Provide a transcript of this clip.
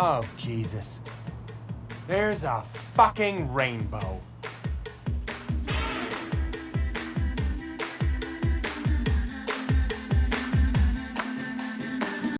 Oh, Jesus. There's a fucking rainbow.